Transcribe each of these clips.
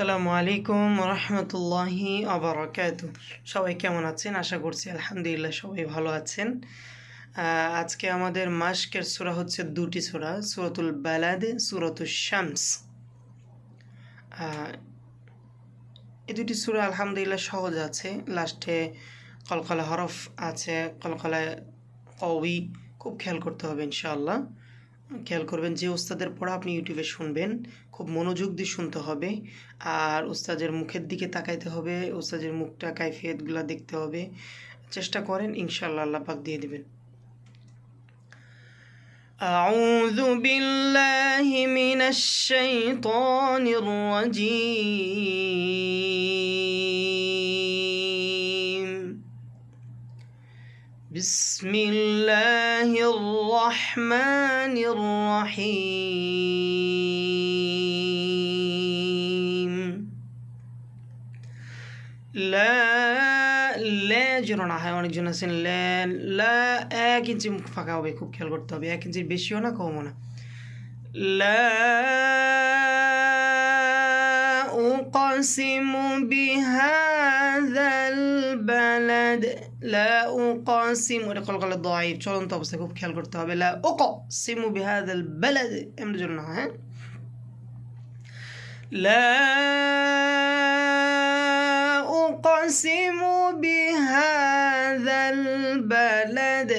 আসসালামু আলাইকুম রহমতুল্লাহি আবরাকাত সবাই কেমন আছেন? আশা করছি আলহামদুলিল্লাহ সবাই ভালো আছেন। আজকে আমাদের মাস্কের সূরা হচ্ছে দুটি সূরা, সুরতুল বালাদ সূরাতুল শামস। এই দুটি সূরা আলহামদুলিল্লাহ সহজ আছে। লাস্টে কলকলা হরফ আছে কলকলা কবি খুব খেয়াল করতে হবে ইনশাআল্লাহ। খেয়াল করবেন যে উস্তাদের পড়া আপনি ইউটিউবে শুনবেন খুব মনোযোগ দিয়ে শুনতে হবে আর উস্তাদের মুখের দিকে তাকাইতে হবে উস্তাদের মুখটা কাইফিয়তগুলো দেখতে হবে চেষ্টা করেন ইনশাআল্লাহ আল্লাহ পাক দিয়ে দিবেন أعوذ بالله من الشيطان الرجيم بسم الله الرحمن الرحيم لا লা যেন না হয় অনেকজন আছেন লা লা এক ইঞ্চি মুখ ফাঁকা হবে খুব খেয়াল করতে হবে এক ইঞ্চির বেশিও না কমও না লা أقسم بهذا البلد لا أقسم ওটা কলকলা ضعيف চলন্ত অবস্থায় খুব খেয়াল করতে হবে لا أقسم بهذا البلد এমন জন্য না হ্যাঁ لا أقسم بهذا البلد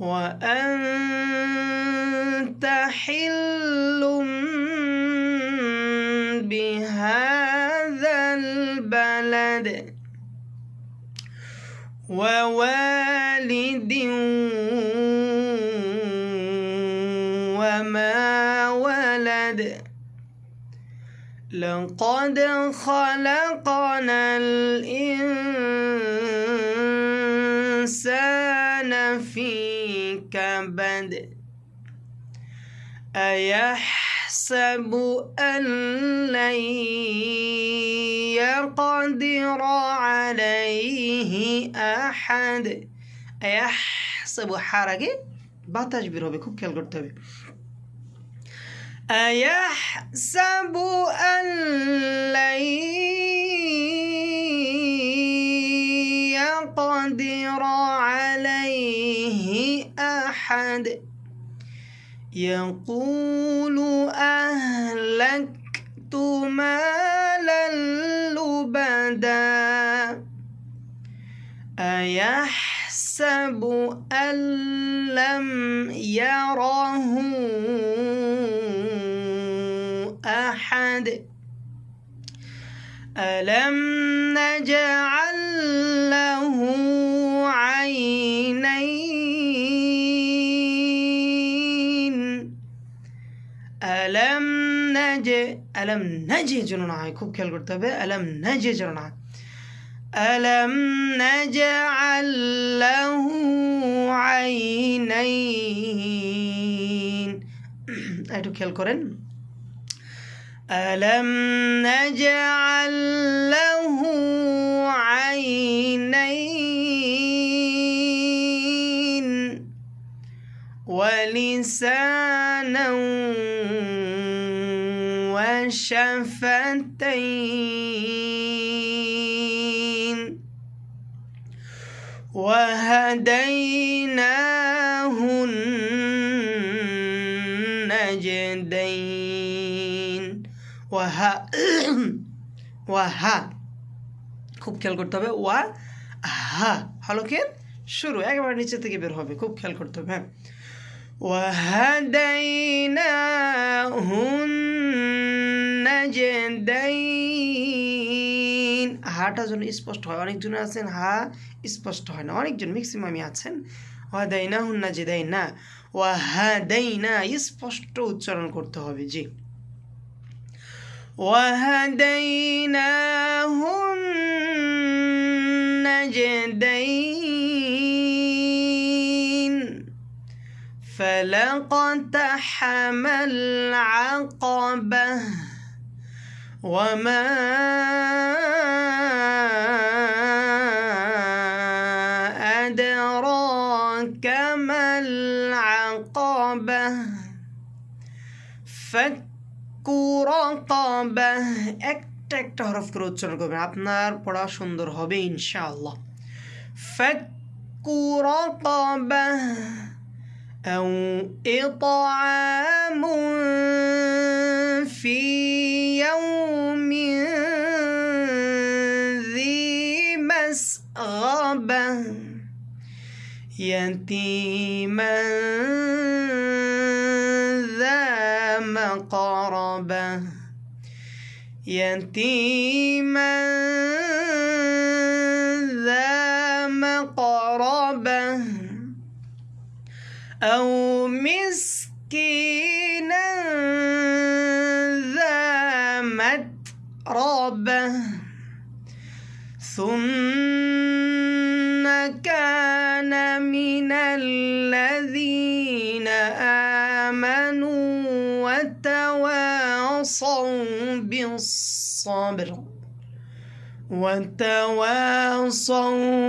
وأنت بهذا البلد ووالد وما ولد. لقد خلقنا الإنسان في كبد. أيحسب أن لن يقدر عليه أحد أيحسب حركة বাতাস বের হবে খুব খেয়াল করতে হবে أيحسب أن لن يقدر عليه أحد يقول أهلكت مالا لبدا أيحسب أن لم يره أحد؟ ألم نجعل له نج ألم نجي جنونا খুব খেয়াল করতে হবে ألم نجي جنونا ألم نجعل له عينين একটু খেয়াল করেন ألم نجعل له عينين ولسانا وشفتين وهديناه النجدين ওয়াহা ওয়াহা খুব খেয়াল করতে হবে ওয়া হা হলকের শুরু একেবারে নিচে থেকে বের হবে খুব খেয়াল করতে হবে হ্যাঁ وهديناه النجدين হাটা যেন স্পষ্ট হয় অনেকজন আছেন হা স্পষ্ট হয় না অনেকজন ম্যাক্সিমামই আছেন ওয়াদাইনা হুন্না জেদাই না ওয়াহাদাইনা স্পষ্ট উচ্চারণ করতে হবে জি وهديناه النجدين فلقتحم العقبة وما أدراك ما العقبة فك رقبة রাকাবা একটা একটা হরফ করে উচ্চারণ করবেন আপনার পড়া সুন্দর হবে ইনশাআল্লাহ ফাক্কু রাকাবা أو إطعام في يتيما ذا مقربة. يتيما ذا مقربة. أو مسكينا ذا متربة. ثم كان من الذين آمنوا وتواصوا بالصبر وتواصوا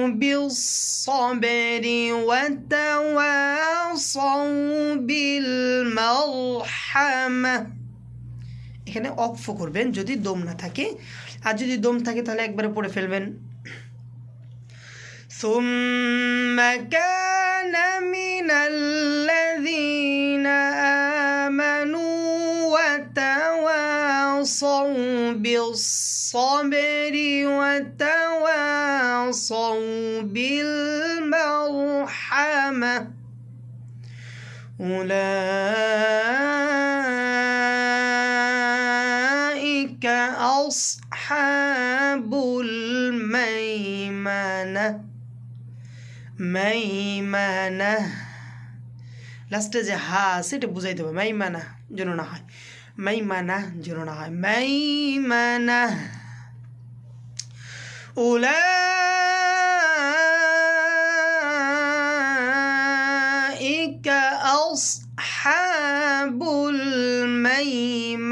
بالصبر وتواصوا بالمرحمة এখানে অক্ফ করবেন যদি দম না থাকে আর যদি দম থাকে তাহলে একবারে পড়ে ফেলবেন ثم كان من الذين آمنوا وتواصوا بالصبر وتواصوا بالمرحمة. أولئك أصحاب الميمنة. মাইমানা লাস্টে যে হা সেটা বুঝাইতে হবে মাইমানা যেন না হয় মাইমানা যেন না হয় মাইমানা أولئك أصحاب الميمنة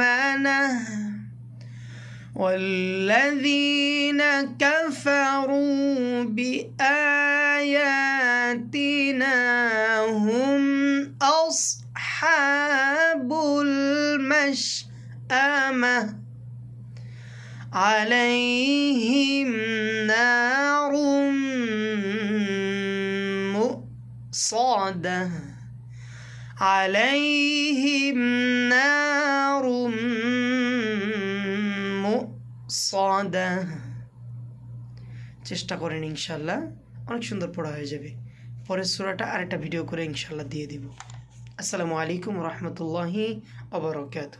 والذين كفروا بآياتنا هم أصحاب المشأمة. عليهم نار مؤصدة. عليهم نار মুসাদা চেষ্টা করেন ইনশাল্লাহ। অনেক সুন্দর পড়া হয়ে যাবে। পরের সুরাটা আরেকটা ভিডিও করে ইনশাল্লাহ দিয়ে দিব। আসসালামু আলাইকুম রহমতুল্লাহি অবরকাত